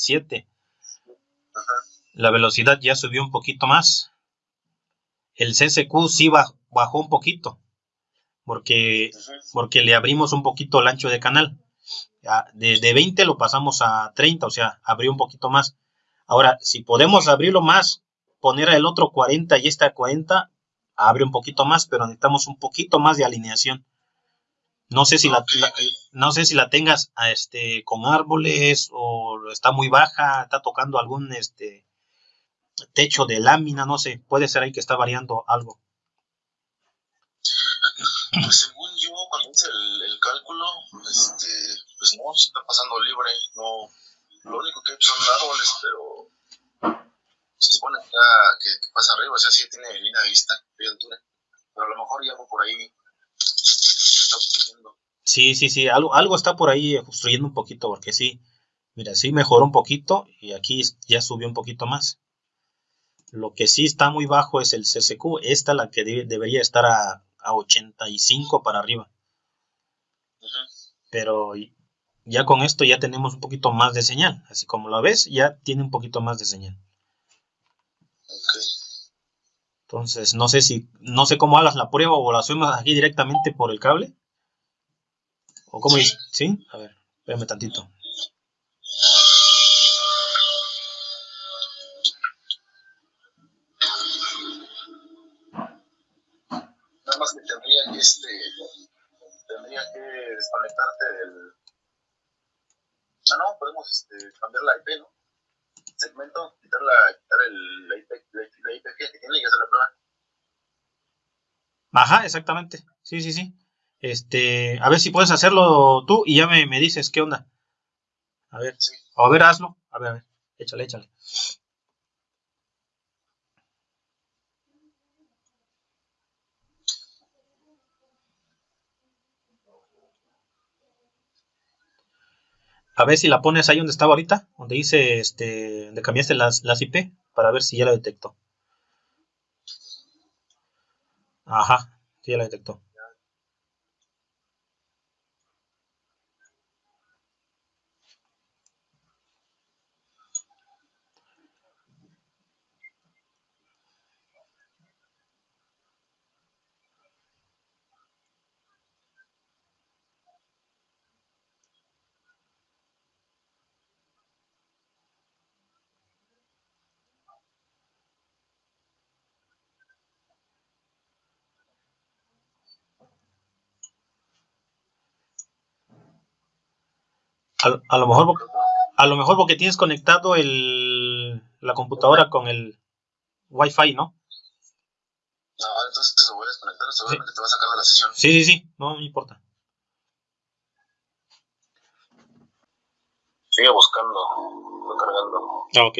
7. La velocidad ya subió un poquito más. El CSQ sí bajó un poquito. Porque, porque le abrimos un poquito el ancho de canal. De, de 20 lo pasamos a 30, o sea, abrió un poquito más. Ahora, si podemos abrirlo más, poner el otro 40 y este a 40, abre un poquito más, pero necesitamos un poquito más de alineación. No sé si la, no sé si la tengas este con árboles o está muy baja, está tocando algún este techo de lámina, no sé, puede ser ahí que está variando algo. Pues según yo, cuando hice el, cálculo, este, pues no, se está pasando libre, no, lo único que son árboles, pero se supone que, que, pasa arriba, o sea, sí tiene línea de vista, de altura, pero a lo mejor ya por ahí Sí, sí, sí, algo, algo está por ahí obstruyendo un poquito, porque sí, mira, sí mejoró un poquito y aquí ya subió un poquito más. Lo que sí está muy bajo es el CCQ, esta la que debería estar a, a, 85 para arriba. Pero ya con esto ya tenemos un poquito más de señal, así como lo ves, ya tiene un poquito más de señal. Entonces, no sé si, no sé cómo hagas la prueba o la subimos aquí directamente por el cable. ¿O cómo dice? ¿Sí? A ver, espérame tantito. Nada más que tendría que, este, tendría que desconectarte del... Ah, no, podemos este, cambiar la IP, ¿no? Segmento, quitar, la, quitar el, la, IP, la, IP que tiene y hacer la prueba. Ajá, exactamente. Sí, sí, sí. Este, a ver si puedes hacerlo tú y ya me, me dices qué onda. A ver, sí. a ver, hazlo. A ver, a ver, échale, échale. A ver si la pones ahí donde estaba ahorita, donde dice, este, donde cambiaste las, las IP, para ver si ya la detectó. Ajá, sí ya la detectó. A, lo mejor a lo mejor porque tienes conectado el, la computadora con el Wi-Fi, ¿no? No, entonces te lo voy a desconectar, seguramente te va a sacar de la sesión. Sí, sí, sí, no me importa. Sigue buscando, cargando. Ah, ok.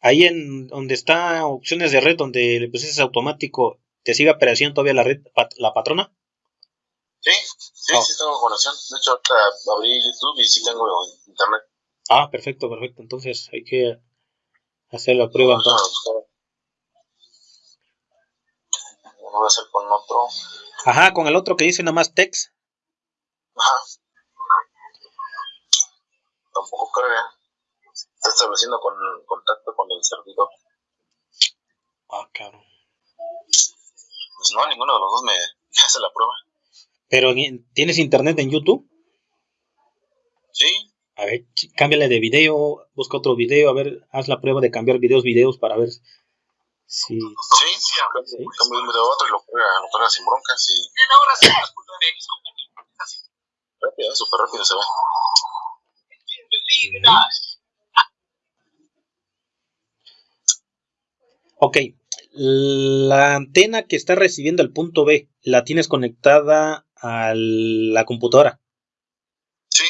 Ahí en donde está opciones de red, donde le pusiste automático, ¿te sigue apareciendo todavía la red, la patrona? Sí, sí, sí tengo conexión. De hecho, ahorita abrí YouTube y sí tengo internet. Ah, perfecto, perfecto. Entonces hay que hacer la prueba. entonces. Lo voy a hacer con otro. Ajá, con el otro que dice nada más text. Ajá. Tampoco carga. Está estableciendo con, contacto con el servidor. Ah, claro. Pues no, ninguno de los dos me hace la prueba. Pero ¿tienes internet en YouTube? Sí. A ver, cámbiale de video, busca otro video, a ver, haz la prueba de cambiar videos, videos para ver si... Sí, sí, cambio un video a otro y lo pega, lo pega sin broncas y... Rápido, súper rápido se ve. Ok, la antena que está recibiendo el punto B, ¿la tienes conectada a la computadora. Sí.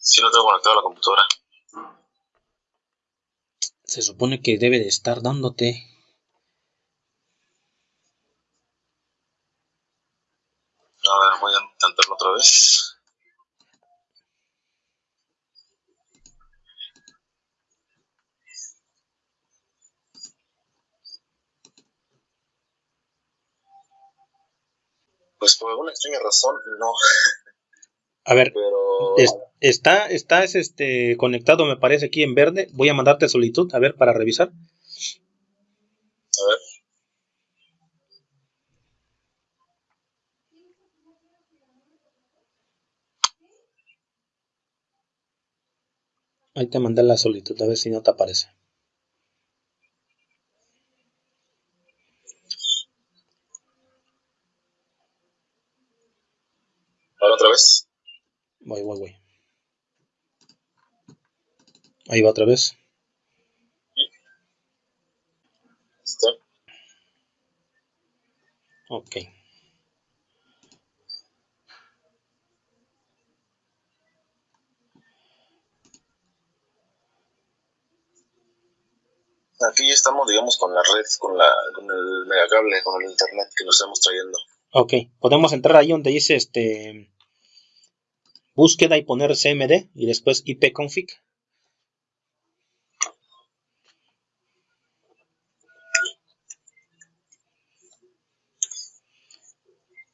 Sí, lo tengo conectado a la computadora. Se supone que debe de estar dándote. A ver, voy a intentarlo otra vez. Pues por alguna extraña razón, no. A ver, está, está es este, conectado, me parece, aquí en verde. Voy a mandarte solicitud, a ver, para revisar. A ver. Ahí te mandé la solicitud, a ver si no te aparece. Ahora otra vez. Voy, voy, voy. Ahí va otra vez. Ok. Aquí estamos, digamos, con la red, con, la, con el megacable, con el internet que nos estamos trayendo. Ok, podemos entrar ahí donde dice este búsqueda y poner CMD y después ipconfig.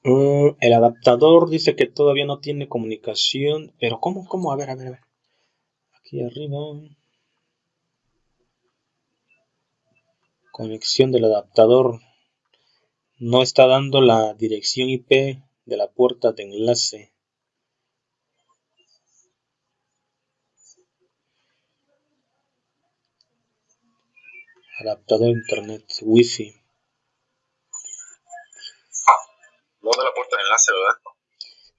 Mm, el adaptador dice que todavía no tiene comunicación, pero ¿cómo? ¿Cómo? A ver, a ver, a ver. Aquí arriba. Conexión del adaptador. No está dando la dirección IP de la puerta de enlace. Adaptador internet wifi. No da la puerta de enlace, ¿verdad?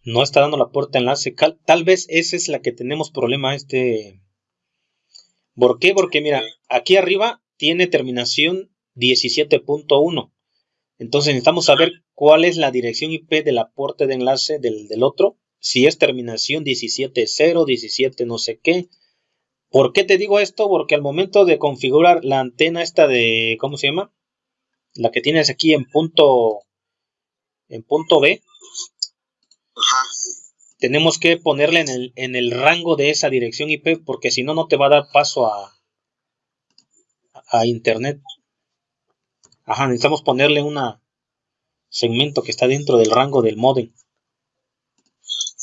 No está dando la puerta de enlace. Tal vez esa es la que tenemos problema este. ¿Por qué? Porque mira, aquí arriba tiene terminación 17.1. Entonces necesitamos saber cuál es la dirección IP de la puerta de enlace del, del otro. Si es terminación 17.0, 17 no sé qué. ¿Por qué te digo esto? Porque al momento de configurar la antena esta de, ¿cómo se llama? La que tienes aquí en punto en punto B, tenemos que ponerle en el, en el rango de esa dirección IP porque si no, no te va a dar paso a, a internet. Ajá, necesitamos ponerle un segmento que está dentro del rango del modem.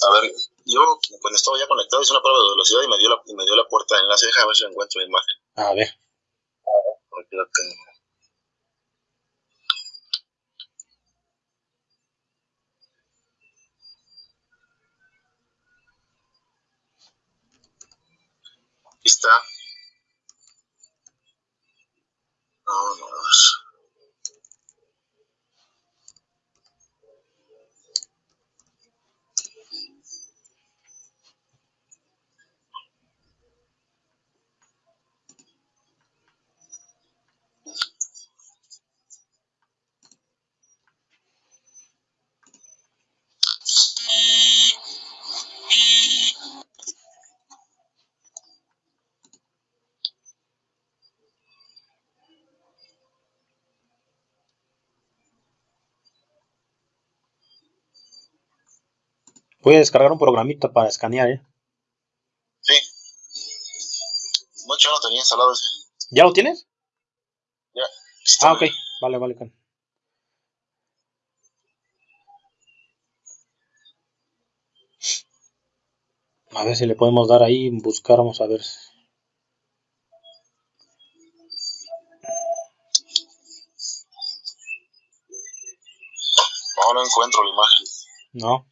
A ver, yo cuando estaba ya conectado hice una prueba de velocidad y me dio la, me dio la puerta de enlace. Deja ver si encuentro la imagen. A ver. Aquí la tengo. está. Vámonos. Voy a descargar un programita para escanear, ¿eh? Sí. Mucho no tenía instalado ese. ¿Ya lo tienes? Ya. Ah, ok. Vale, vale. A ver si le podemos dar ahí, buscar, vamos a ver. No, no encuentro la imagen. No.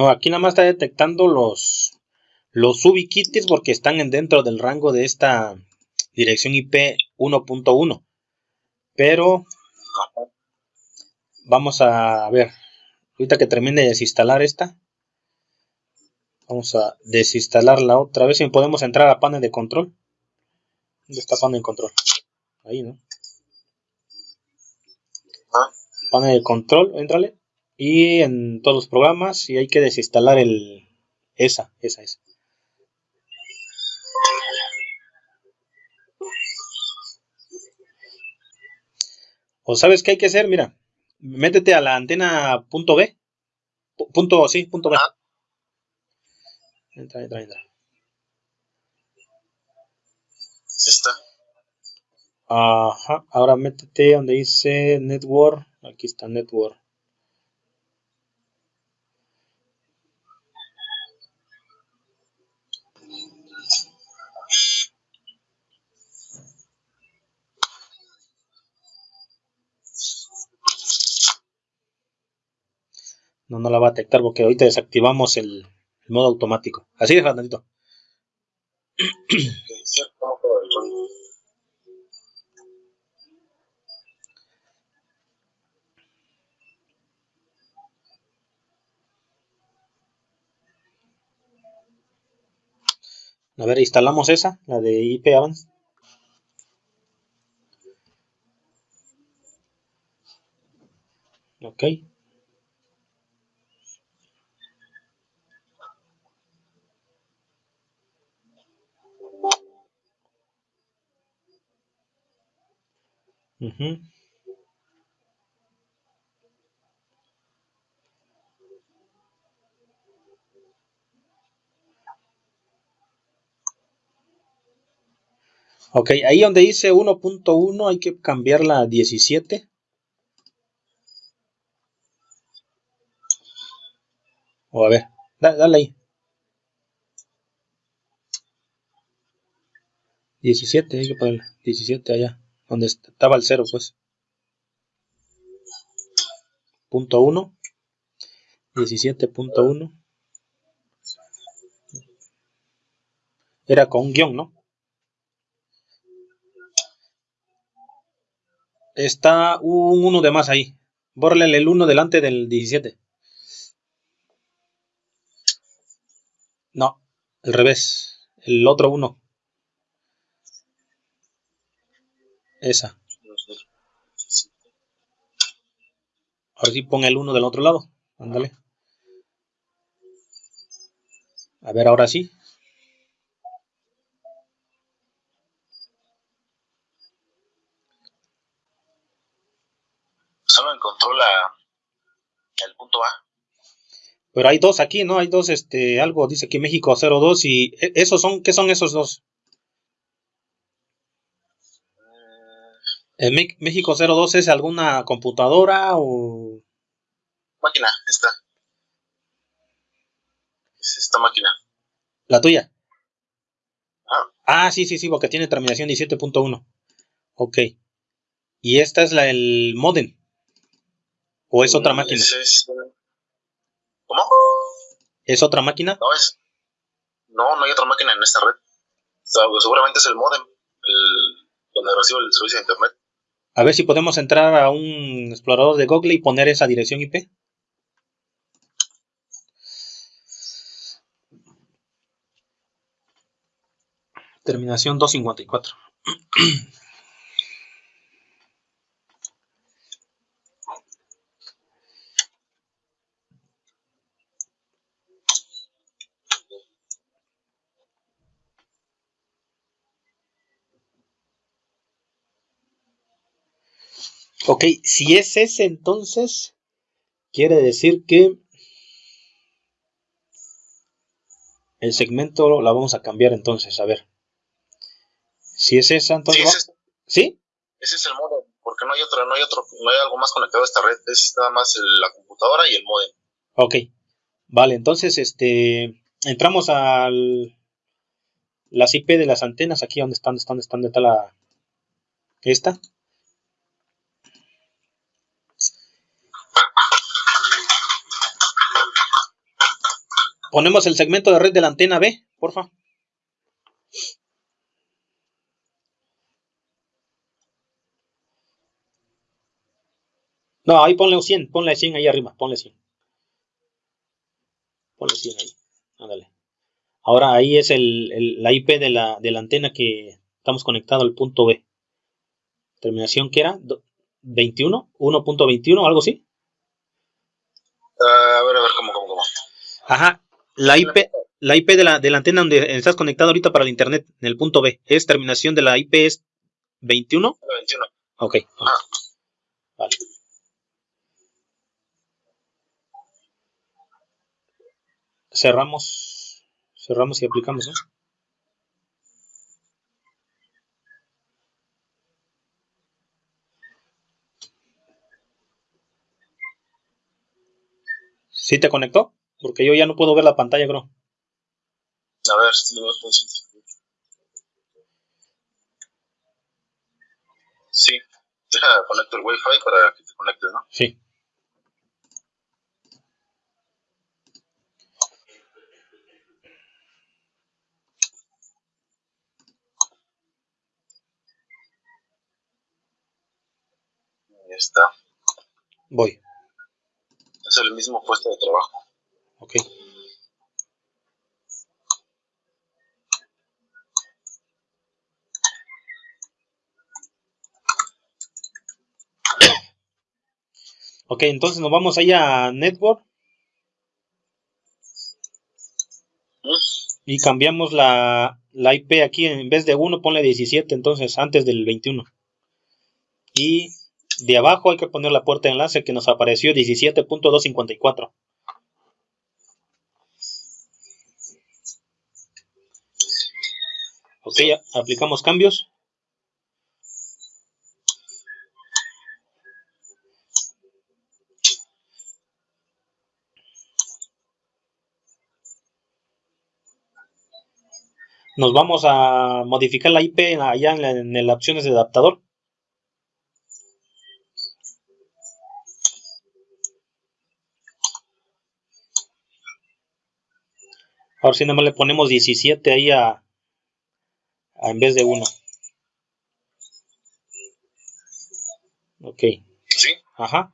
No, aquí nada más está detectando los, los ubiquitis porque están dentro del rango de esta dirección IP 1.1. Pero vamos a ver, ahorita que termine de desinstalar esta, vamos a desinstalarla otra vez y podemos entrar a panel de control. ¿Dónde está panel de control? Ahí, ¿no? Ah. Panel de control, entrale. Y en todos los programas y hay que desinstalar el... Esa, esa, esa. O sabes qué hay que hacer, mira, métete a la antena punto B. Punto, sí, punto B. Entra, entra, entra. está. Ajá, ahora métete donde dice Network. Aquí está Network. No, no la va a detectar porque ahorita desactivamos el, modo automático. Así de tantito. A ver, instalamos esa, la de IP Avance. Ok. Ok, ahí donde dice 1.1 hay que cambiarla a 17. O a ver, dale ahí. 17, hay que ponerle 17 allá donde estaba el 0 pues. Punto 1 17.1 era con un guion ¿no? está un 1 de más ahí. Borrele el 1 delante del 17 no, al revés. El otro 1 Esa. Ahora sí pon el 1 del otro lado. Ándale. A ver, ahora sí. Solo encontró la, el punto A. Pero hay dos aquí, ¿no? Hay dos, este, algo dice aquí México 02 y e, esos son, ¿qué son esos dos? ¿En México 02 es alguna computadora o...? Máquina, esta. Es esta máquina. ¿La tuya? Ah. ah, sí, sí, sí, porque tiene terminación 17.1. Ok. ¿Y esta es la el modem? ¿O es otra mm, máquina? ¿Cómo? ¿Es otra máquina? No, es... No, no hay otra máquina en esta red. seguramente es el modem, el, donde recibe el servicio de internet. A ver si podemos entrar a un explorador de Google y poner esa dirección IP. Terminación 254. Ok, si es ese entonces, quiere decir que el segmento la vamos a cambiar entonces, a ver. Si es esa, entonces... Sí, ese, es el modem, porque no hay otro, no hay otro, no hay algo más conectado a esta red, es nada más la computadora y el modem. Ok, vale, entonces este entramos al las IP de las antenas, aquí donde están, donde están, donde está la esta. Ponemos el segmento de red de la antena B, porfa. No, ahí ponle 100, ponle 100 ahí arriba, ponle 100. Ponle 100 ahí, ándale. Ahora ahí es el, la IP de la, de la, antena que estamos conectado al punto B. Terminación que era 21, 1.21, algo así. Ah, a ver, a ver, ¿cómo, cómo, cómo? Ajá, la IP, la IP de la, de la antena donde estás conectado ahorita para el internet, en el punto B, es terminación de la IP es 21. 21. Ok. Ajá. Vale. Cerramos, cerramos y aplicamos, ¿no? ¿Sí te conectó? Porque yo ya no puedo ver la pantalla, creo. A ver, si lo veo Sí, deja conecto el Wi-Fi para que te conectes, ¿no? Sí. Ahí está. Voy. Es el mismo puesto de trabajo. Ok. Ok, entonces nos vamos ahí a Network y cambiamos la, la IP aquí, en vez de 1 ponle 17, entonces antes del 21. Y de abajo hay que poner la puerta de enlace que nos apareció 17.254. Ok, aplicamos cambios. Nos vamos a modificar la IP allá en, la, en las opciones de adaptador. Ahora si nada más le ponemos 17 ahí a en vez de 1. Ok. Sí. Ajá.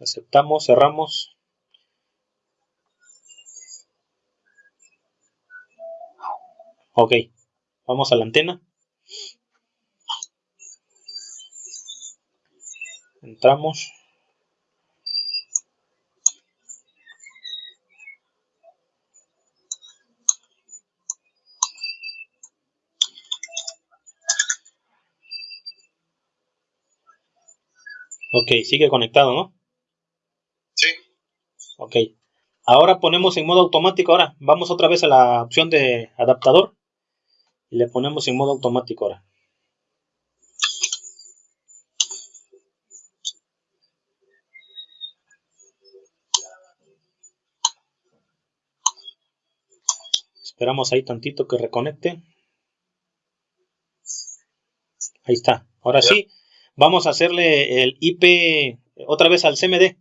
Aceptamos, cerramos. Ok. Vamos a la antena. Entramos. Ok, sigue conectado, ¿no? Sí. Ok. Ahora ponemos en modo automático. Ahora vamos otra vez a la opción de adaptador. Y le ponemos en modo automático ahora. Esperamos ahí tantito que reconecte. Ahí está. Ahora sí, vamos a hacerle el IP otra vez al CMD.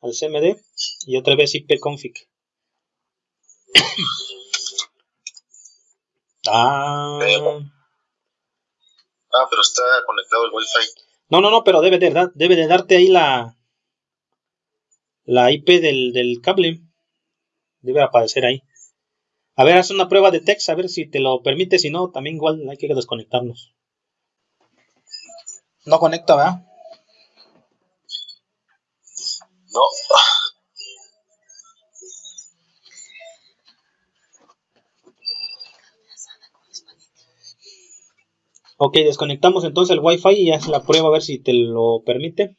Al CMD y otra vez IP config. ah, Ah, pero está conectado el Wi-Fi. no, no, no, pero debe de, debe de darte ahí la la IP del, del cable. Debe aparecer ahí. A ver, haz una prueba de text, a ver si te lo permite. Si no, también igual hay que desconectarnos. No conecta, ¿verdad? No. Ok, desconectamos entonces el Wi-Fi y haz la prueba a ver si te lo permite.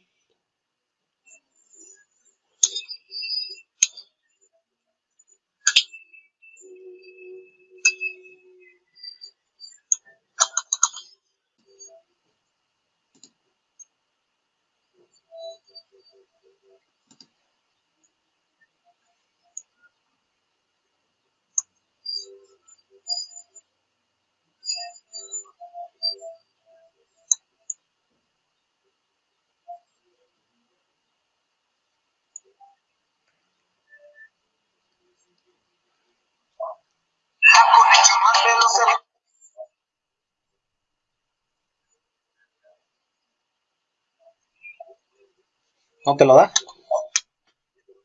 ¿No te lo da?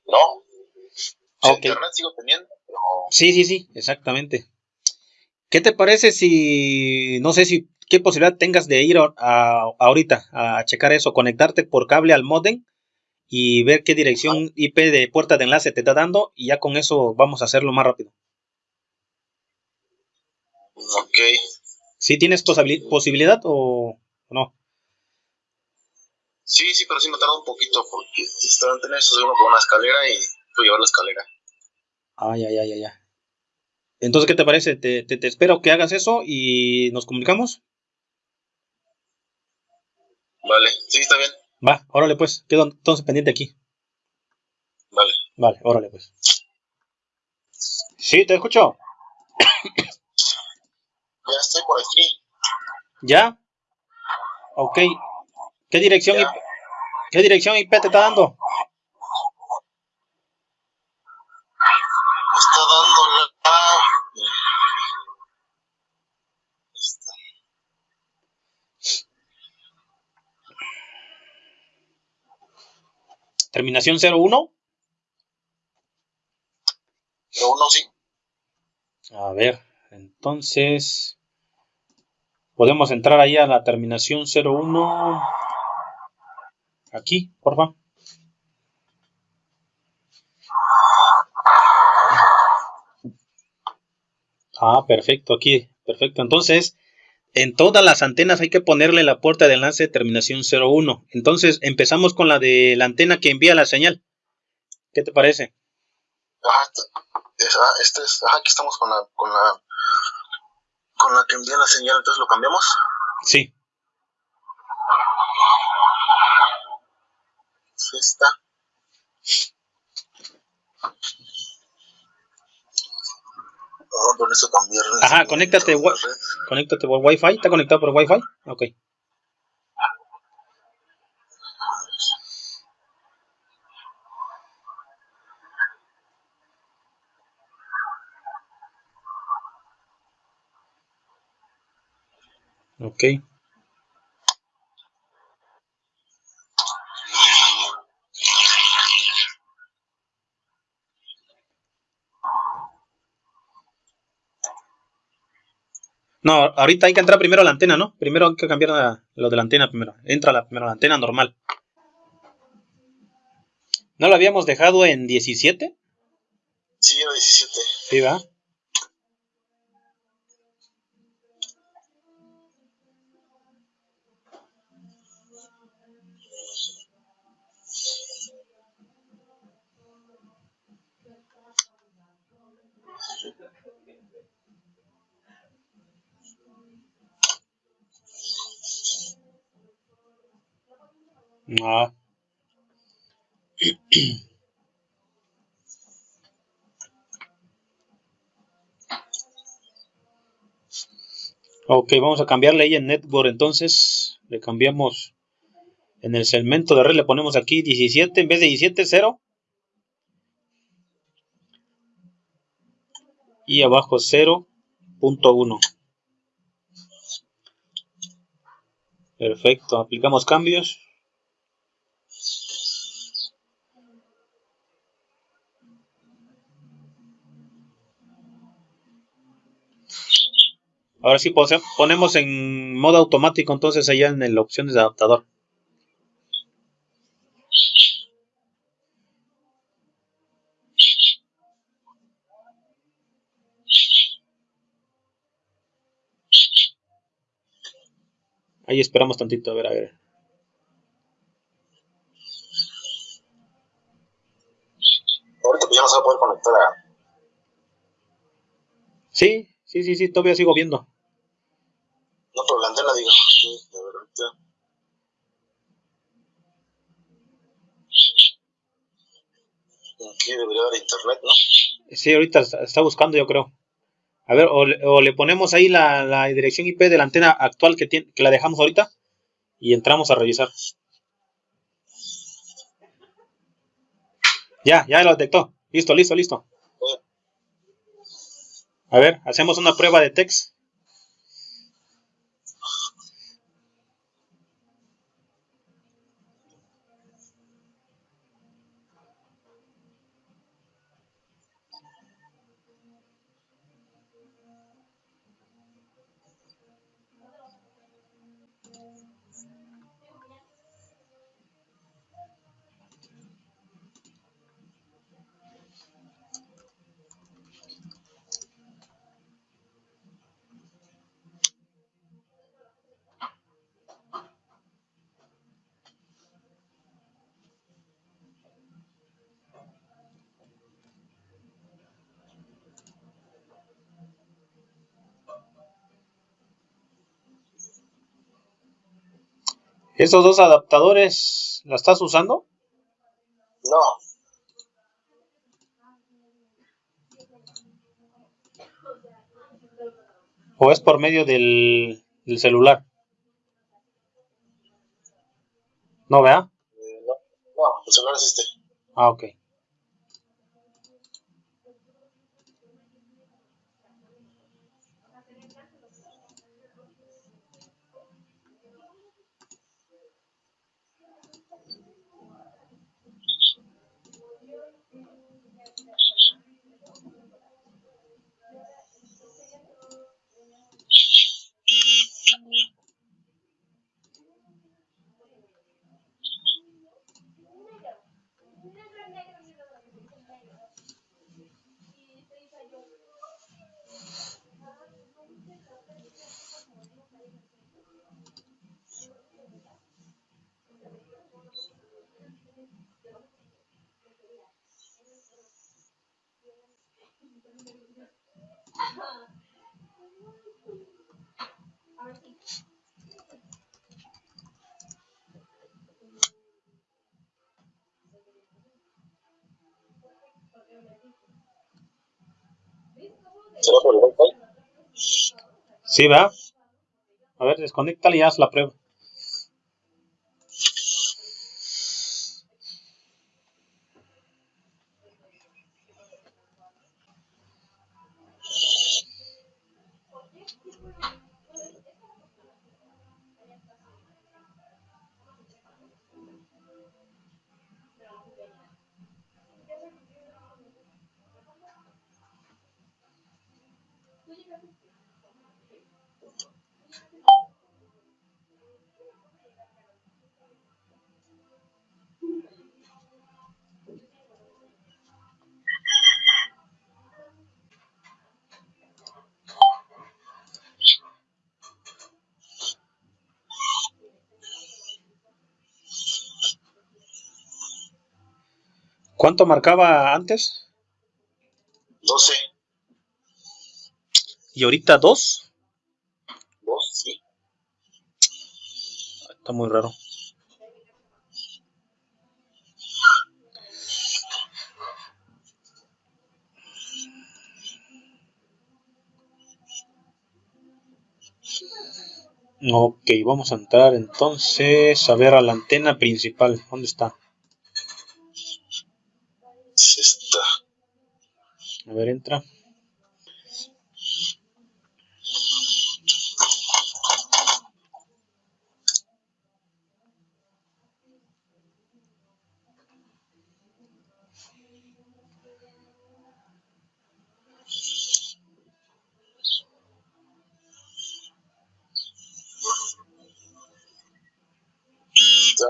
No. Sí, Ok. Internet sigo teniendo, pero Sí, sí, sí, exactamente. ¿Qué te parece si, no sé si qué posibilidad tengas de ir ahorita a checar eso, conectarte por cable al modem y ver qué dirección IP de puerta de enlace te está dando y ya con eso vamos a hacerlo más rápido. Ok. ¿Sí tienes posibilidad o no? Sí, sí, pero sí me tarda un poquito porque estaba en tener eso uno con una escalera y fui llevar la escalera. Ay, ay, ay, ay, ay. Entonces, ¿qué te parece? Te, te, espero que hagas eso y nos comunicamos. Vale, sí, está bien. Va, órale pues, quedo entonces pendiente aquí. Vale. Vale, órale pues. Sí, te escucho. Ya estoy por aquí. ¿Ya? Ok. ¿Qué dirección, IP, ¿Qué dirección IP te está dando? está dando la... Terminación 01. 01, sí. A ver, entonces podemos entrar ahí a la terminación 01. Aquí, por favor. Ah, perfecto, aquí, perfecto. Entonces, en todas las antenas hay que ponerle la puerta de enlace de terminación 01. Entonces, empezamos con la de la antena que envía la señal. ¿Qué te parece? Ajá, este es, ajá, aquí estamos con la, con la, con la que envía la señal, entonces lo cambiamos. Sí. Oh, eso cambiar. Ajá, conéctate, conéctate por Wi-Fi. ¿Está conectado por Wi-Fi? Ok. Ok. No, ahorita hay que entrar primero a la antena, ¿no? Primero hay que cambiar lo de la antena primero. Entra la, primero la antena normal. ¿No lo habíamos dejado en 17? Sí, era 17. Sí, va. Ah. ok, vamos a cambiarle ahí en Network entonces. Le cambiamos en el segmento de red, le ponemos aquí 17 en vez de 17, 0. Y abajo 0.1. Perfecto, aplicamos cambios. Ahora sí ponemos en modo automático entonces allá en la opciones de adaptador. Ahí esperamos tantito, a ver, a ver. Ahorita pues ya no se va a poder conectar a... Sí, sí, sí, sí, todavía sigo viendo. No, pero la antena, digo. Sí, de verdad. Aquí debería haber internet, ¿no? Sí, ahorita está buscando, yo creo. A ver, o, le ponemos ahí la, dirección IP de la antena actual que, tiene, que la dejamos ahorita y entramos a revisar. Ya, ya lo detectó. Listo, listo, listo. A ver, hacemos una prueba de text. ¿Estos dos adaptadores la estás usando? No. ¿O es por medio del, del celular? ¿No, vea? Eh, no, no, el celular es este. Ah, ok. ¿Será por el Wi-Fi? Sí, ¿verdad? A ver, desconéctale y haz la prueba. Marcaba antes? 12. ¿Y ahorita 2? 2, sí. Está muy raro. Ok, vamos a entrar entonces a ver a la antena principal. ¿Dónde está? Es esta. A ver, entra. Esta.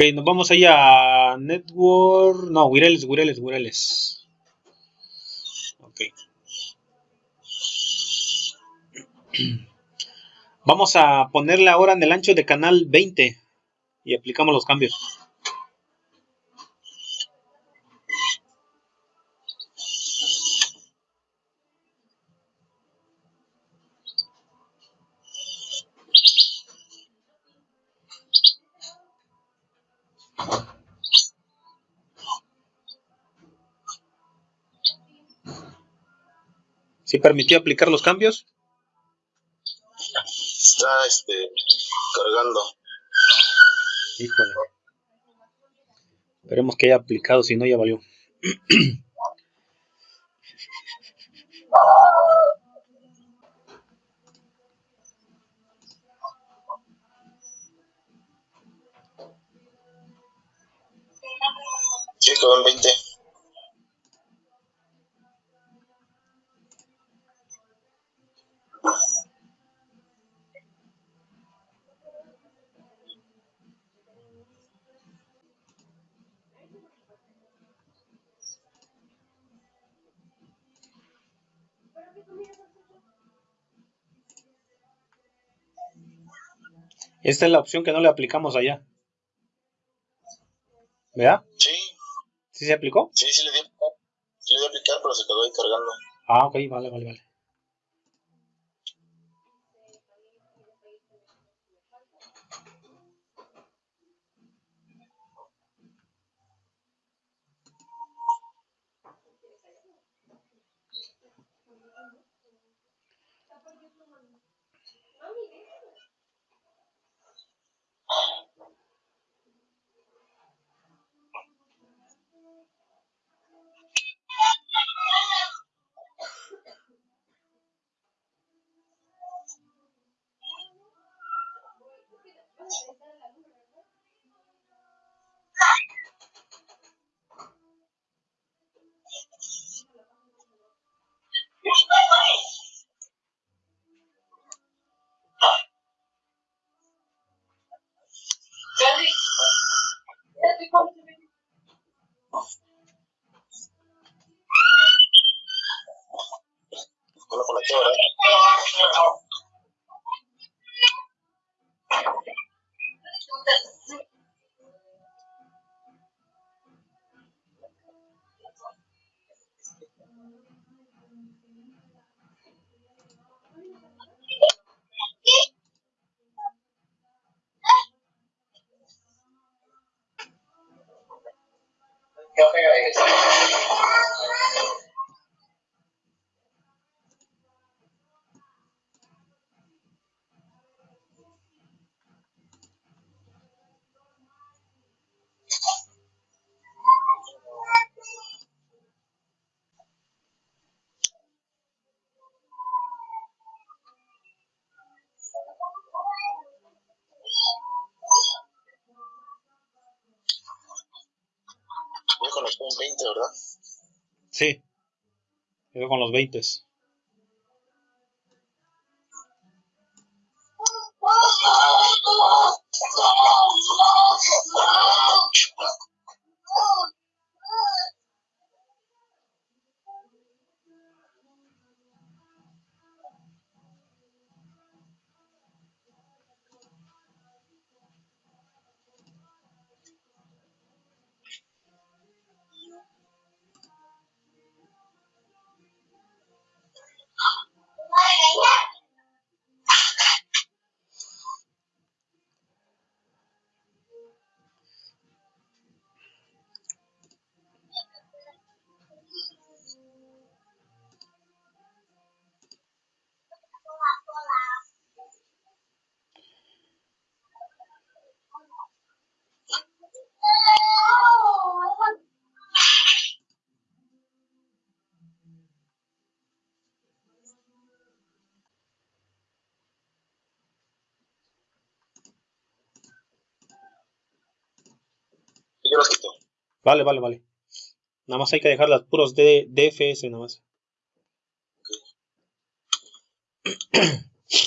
Ok, nos vamos ahí a Network. No, Wireless, Wireless, Wireless. Ok. Vamos a ponerle ahora en el ancho de canal 20 y aplicamos los cambios. ¿Sí permitió aplicar los cambios? Está este, cargando. Híjole. Esperemos que haya aplicado, si no ya valió. Esta es la opción que no le aplicamos allá. ¿Verdad? Sí. ¿Sí se aplicó? Sí, sí le di a aplicar. Sí le di a aplicar, pero se quedó ahí cargando. Ah, ok, vale, vale, vale. 20, ¿verdad? Sí. Quedó con los 20. Y Vale, vale, vale. Nada más hay que dejar las puros de DFS nada más.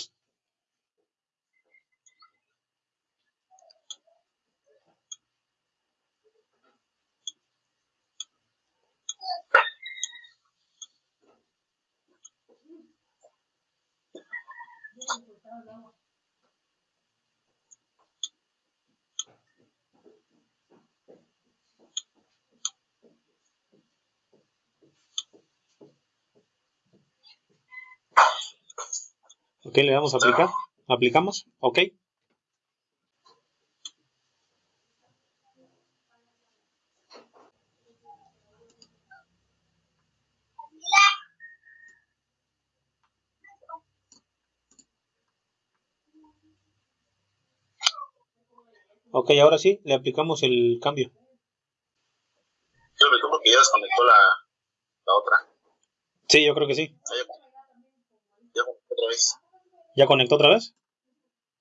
Ok, le damos a aplicar. Aplicamos. Ok. Ok, ahora sí, le aplicamos el cambio. Yo lo porque ya desconectó la, la otra. Sí, yo creo que sí. Ah, ya, ya conectó otra vez. ¿Ya conectó otra vez?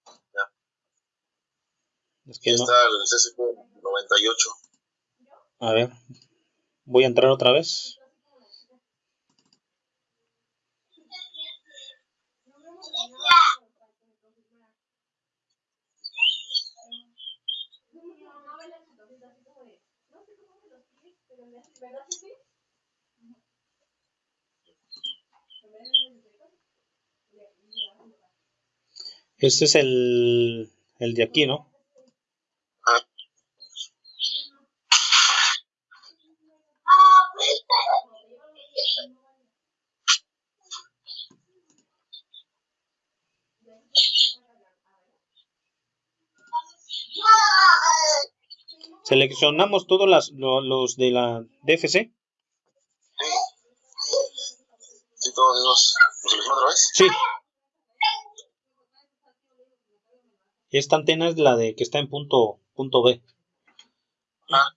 Ya. Es que no. está el CSQ 98. A ver. Voy a entrar otra vez. Ese es el, el de aquí, ¿no? Seleccionamos todos las, los de la DFC. Sí. Todos. ¿Los otra vez? Sí. Esta antena es la de que está en punto, punto B. Ah.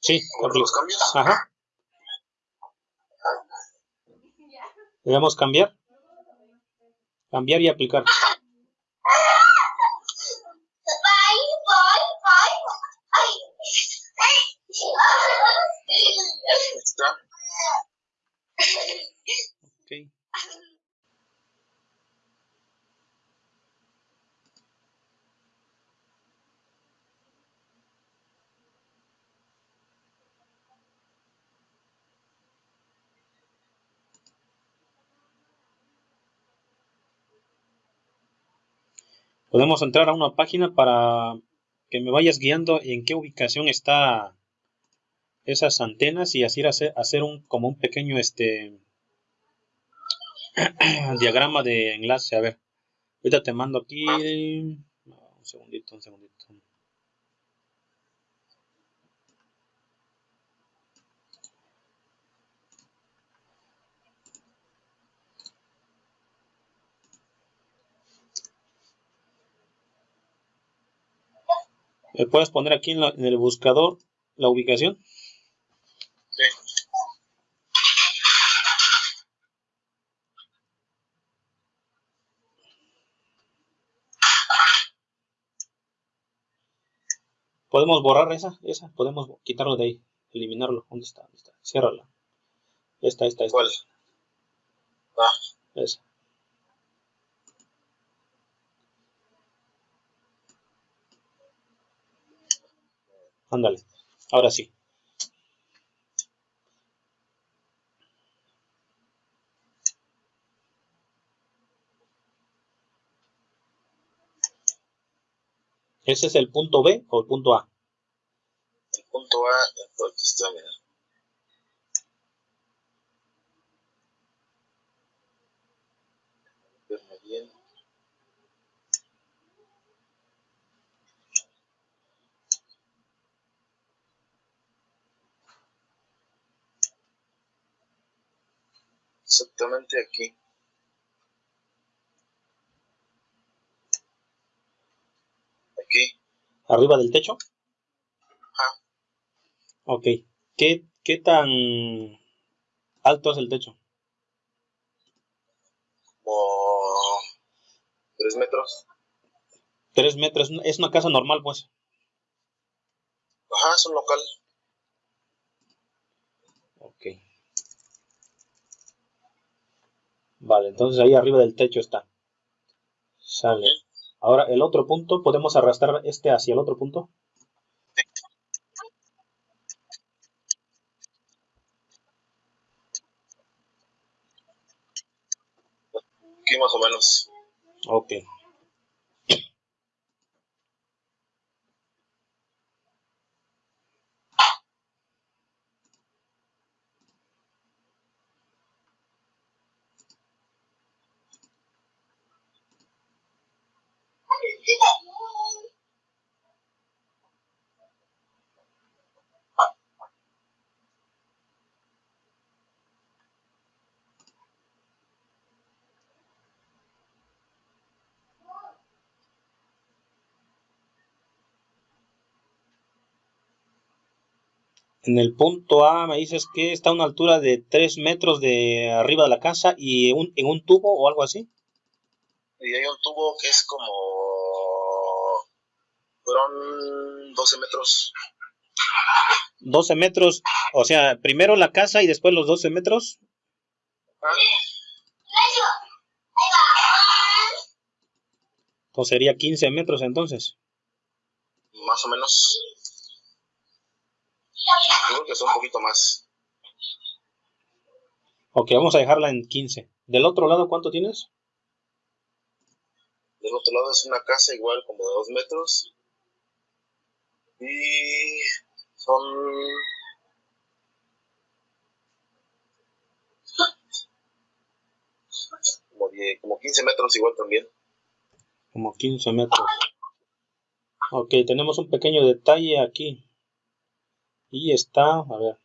Sí, los cambios. Ajá. Le damos cambiar. Cambiar y aplicar. Podemos entrar a una página para que me vayas guiando en qué ubicación está esas antenas y así hacer, hacer un como un pequeño este diagrama de enlace. A ver ahorita te mando aquí. Un segundito un segundito ¿Me puedes poner aquí en, el buscador la ubicación? Sí. Podemos borrar esa, esa, podemos quitarlo de ahí, eliminarlo. ¿Dónde está? ¿Dónde está? Ciérrala. Esta, esta, esta. ¿Cuál? Ah. Esa. Ándale, ahora sí. ¿Ese es el punto B o el punto A? El punto A, aquí está, mira. bien. Exactamente aquí. Aquí. ¿Arriba del techo? Ajá. Ok. ¿Qué, ¿Qué tan alto es el techo? Como tres metros. Tres metros. Es una casa normal, pues. Ajá, es un local. Ok. Vale, entonces ahí arriba del techo está. Sale. Ahora el otro punto, ¿podemos arrastrar este hacia el otro punto? Aquí más o menos. Ok. En el punto A me dices que está a una altura de 3 metros de arriba de la casa y en un tubo o algo así. Y hay un tubo que es como... Fueron 12 metros. 12 metros, o sea, primero la casa y después los 12 metros. Entonces sería 15 metros entonces. Más o menos. Que son un poquito más. Ok, vamos a dejarla en 15. ¿Del otro lado cuánto tienes? Del otro lado es una casa igual como de 2 metros. Y son como, 10, como 15 metros igual también. Como 15 metros. Ok, tenemos un pequeño detalle aquí. Y está, a ver.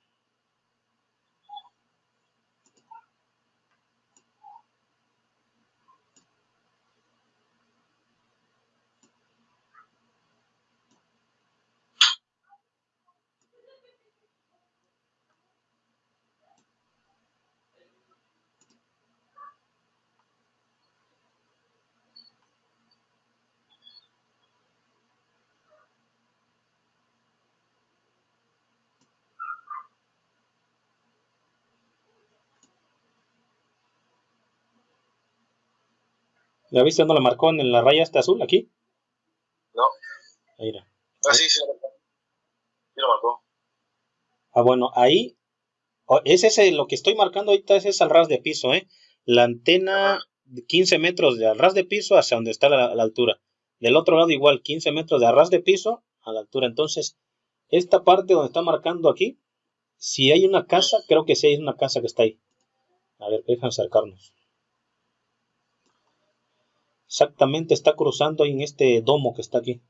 ¿La viste dónde la marcó en la raya esta azul aquí? No. Ahí era. Ah, sí, sí, lo marcó. Sí lo marcó. Ah, bueno, ahí. Es ese, lo que estoy marcando ahorita es al ras de piso, ¿eh? La antena, 15 metros de al ras de piso hacia donde está la, altura. Del otro lado igual, 15 metros de ras de piso a la altura. Entonces, esta parte donde está marcando aquí, si hay una casa, creo que sí hay una casa que está ahí. A ver, déjame acercarnos. Exactamente está cruzando en este domo que está aquí.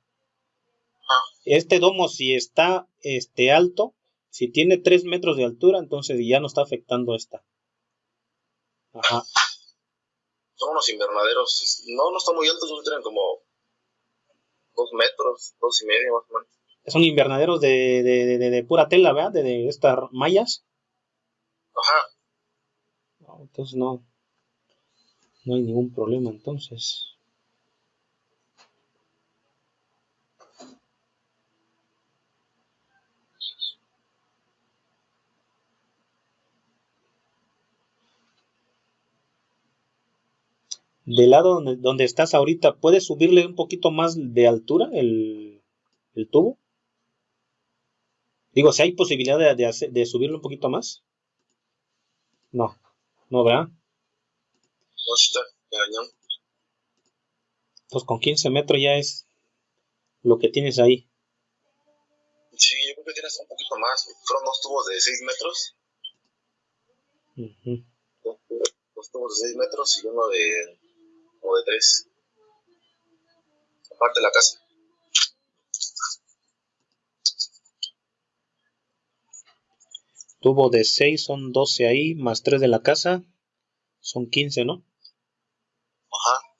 Este domo si está este, alto, si tiene 3 metros de altura, entonces ya no está afectando esta. Ajá. Son unos invernaderos, no, no están muy altos, tienen como 2 metros, dos y medio más o menos. Son invernaderos de, de, de, pura tela, ¿verdad? De, de estas mallas. Ajá. entonces no, no hay ningún problema entonces. Del lado donde, estás ahorita, ¿puedes subirle un poquito más de altura el, tubo? Digo, si hay posibilidad de, de, de, subirlo un poquito más. No, no, ¿verdad? No está, Pues con 15 metros ya es lo que tienes ahí. Sí, yo creo que tienes un poquito más. Fueron dos tubos de 6 metros. Dos tubos de 6 metros y uno de o de tres. Aparte de la casa. Tubo de 6 son 12 ahí, más 3 de la casa, son 15, ¿no? Ajá.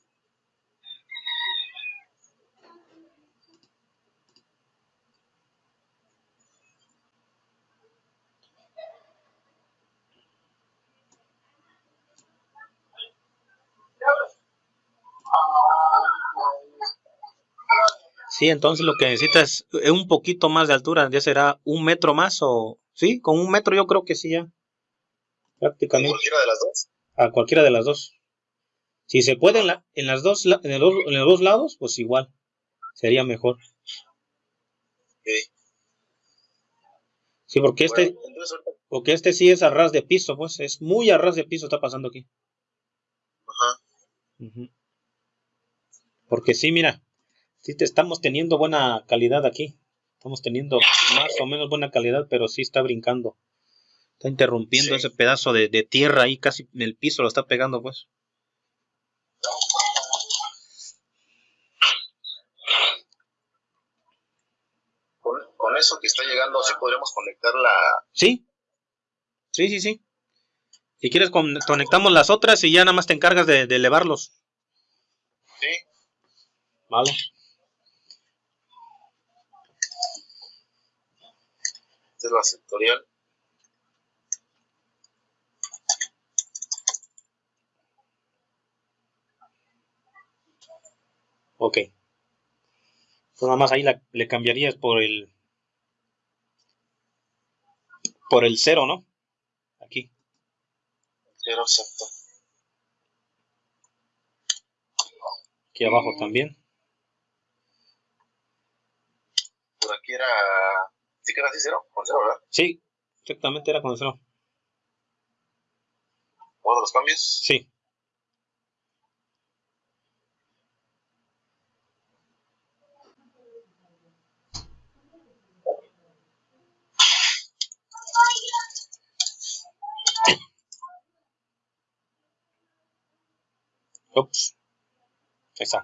Sí, entonces lo que necesitas es un poquito más de altura, ya será un metro más o... Sí, con un metro yo creo que sí ya. Prácticamente. ¿A cualquiera de las dos? A cualquiera de las dos. Si se puede en, la, en las dos, en, los, dos lados, pues igual. Sería mejor. Sí, porque este, porque este sí es a ras de piso, pues es muy a ras de piso está pasando aquí. Ajá. Porque sí, mira, sí te estamos teniendo buena calidad aquí. Estamos teniendo más o menos buena calidad, pero sí está brincando. Está interrumpiendo ese pedazo de, tierra ahí, casi en el piso lo está pegando, pues. Con, eso que está llegando, ¿sí podremos conectar la...? Sí, sí, sí, sí. Si quieres, conectamos las otras y ya nada más te encargas de, de elevarlos. Sí. Vale. Es la sectorial. Ok. Pues nada más ahí le cambiarías por el por el cero, ¿no? Aquí. Claro, exacto. Aquí abajo también. Por aquí era. ¿Sí que era así cero? Con cero, ¿verdad? Sí, exactamente era con cero. ¿Todos los cambios? Sí. Ups. Ahí está.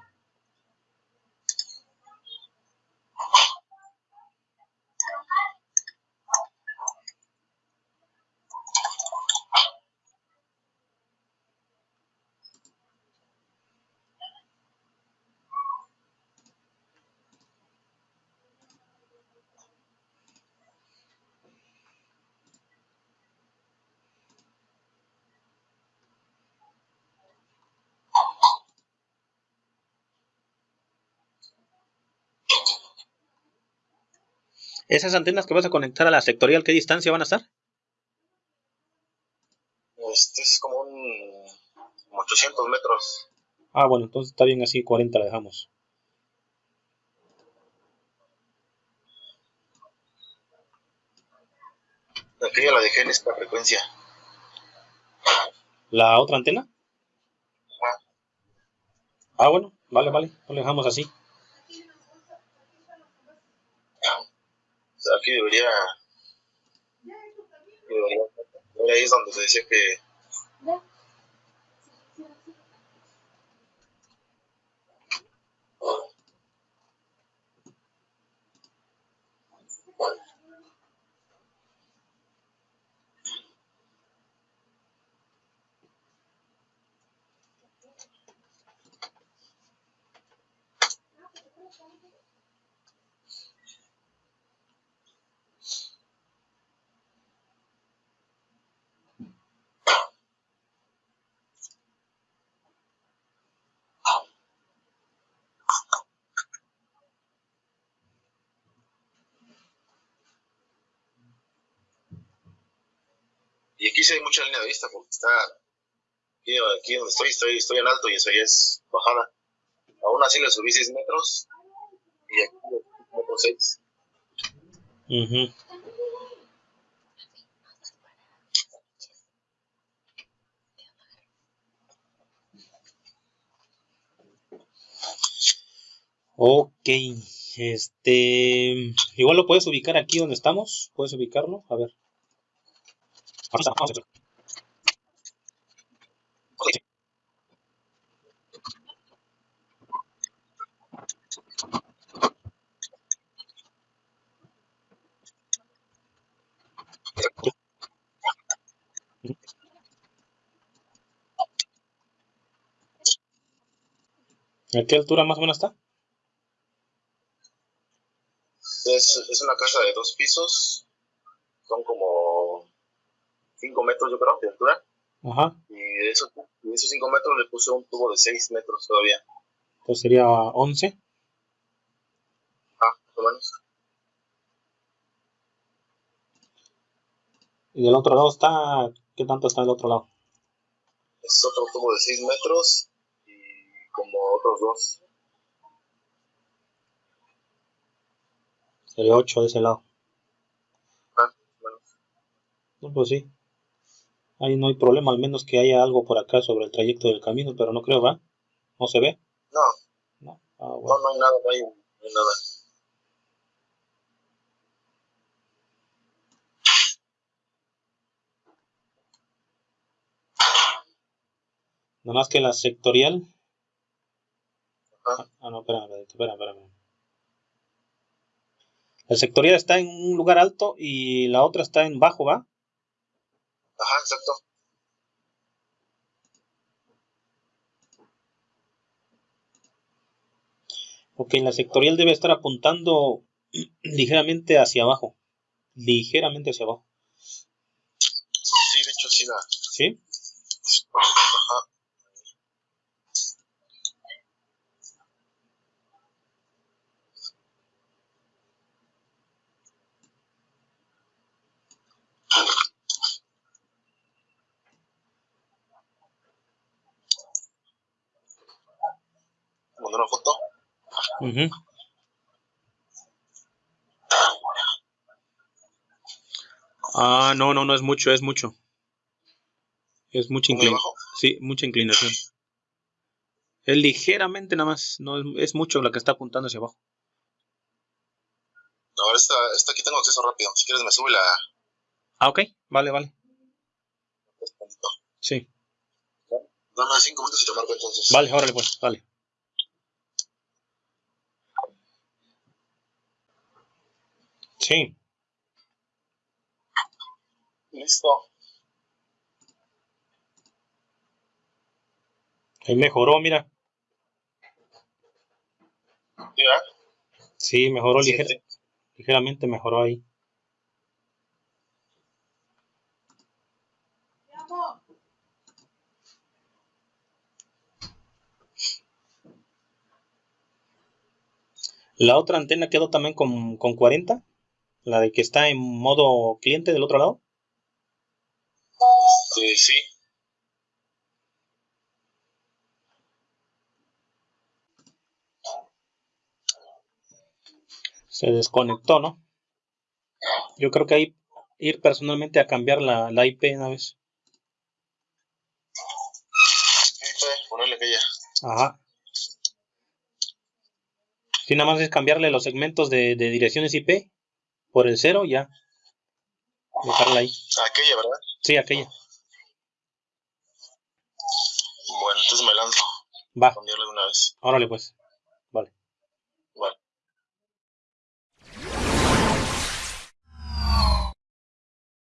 ¿Esas antenas que vas a conectar a la sectorial, qué distancia van a estar? Este es como un 800 metros. Ah, bueno, entonces está bien así, 40 la dejamos. Aquí ya la dejé en esta frecuencia. ¿La otra antena? Ajá. Ah, bueno, vale, vale, lo dejamos así. Aquí debería, ahí es donde se decía que Y aquí sí hay mucha línea de vista porque está aquí, aquí donde estoy, estoy, estoy en alto y eso ya es bajada. Aún así le subí 6 metros y aquí metro 6. Uh Ok, este, igual lo puedes ubicar aquí donde estamos, puedes ubicarlo, a ver. ¿A qué altura más o menos está? Es, es una casa de dos pisos, son como 5 metros, yo creo, de altura. Ajá. Y de esos, de esos 5 metros le puse un tubo de 6 metros todavía. Entonces sería 11. Ah, más o menos. ¿Y del otro lado está? ¿Qué tanto está del otro lado? Es otro tubo de 6 metros y como otros dos. Sería 8 de ese lado. Ah, bueno. No, pues sí. Ahí no hay problema, al menos que haya algo por acá sobre el trayecto del camino, pero no creo, ¿va? ¿No se ve? No. No, ah, No, hay nada, no hay, no hay nada. Nada más que la sectorial. Ajá. Ah, no, espérame, espérame, espérame. La sectorial está en un lugar alto y la otra está en bajo, ¿va? Ajá, exacto. Ok, la sectorial debe estar apuntando ligeramente hacia abajo. Ligeramente hacia abajo. Sí, de hecho sí la. ¿Sí? Ajá. Ah, no, no, no es mucho, es mucho. Es mucha inclinación. Sí, mucha inclinación. Es ligeramente nada más, no es, es mucho la que está apuntando hacia abajo. Ahora esta, esta aquí tengo acceso rápido. Si quieres me sube la... Ah, ok. Vale, vale. Sí. Dame cinco minutos y te marco entonces. Vale, órale pues, vale. Sí. Listo. Ahí mejoró, mira. ¿Ya? Sí, mejoró ligeramente ligeramente mejoró ahí. La otra antena quedó también con, con 40, la de que está en modo cliente del otro lado. Sí, sí. se desconectó, ¿no? Yo creo que ahí ir personalmente a cambiar la, la IP una vez. ponerle. Ajá. Si nada más es cambiarle los segmentos de, de direcciones IP por el cero, ya. Dejarla ahí. Aquella, ¿verdad? Sí, aquella. Bueno, entonces me lanzo. Va. Cambiarle de una vez. Órale, pues.